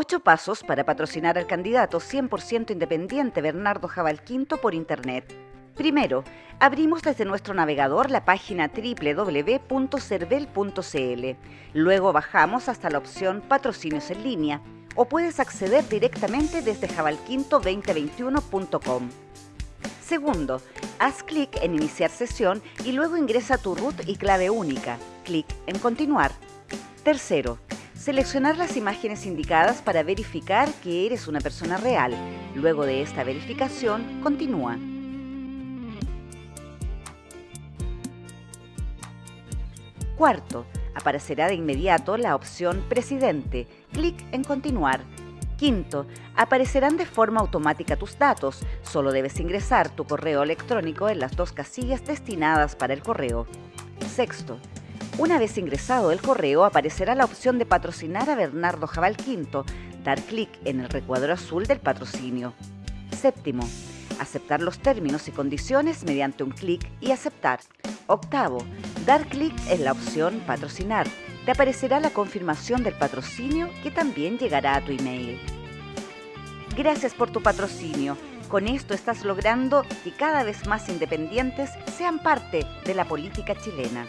Ocho pasos para patrocinar al candidato 100% independiente Bernardo Jabal Quinto por Internet. Primero, abrimos desde nuestro navegador la página www.cervel.cl. Luego bajamos hasta la opción Patrocinios en línea o puedes acceder directamente desde jabalquinto2021.com. Segundo, haz clic en Iniciar sesión y luego ingresa tu root y clave única. Clic en Continuar. Tercero, seleccionar las imágenes indicadas para verificar que eres una persona real. Luego de esta verificación, continúa. Cuarto, aparecerá de inmediato la opción Presidente. Clic en Continuar. Quinto, aparecerán de forma automática tus datos. Solo debes ingresar tu correo electrónico en las dos casillas destinadas para el correo. Sexto, una vez ingresado el correo aparecerá la opción de patrocinar a Bernardo Jabal Quinto. Dar clic en el recuadro azul del patrocinio. Séptimo, aceptar los términos y condiciones mediante un clic y aceptar. Octavo, dar clic en la opción Patrocinar. Te aparecerá la confirmación del patrocinio que también llegará a tu email. Gracias por tu patrocinio. Con esto estás logrando que cada vez más independientes sean parte de la política chilena.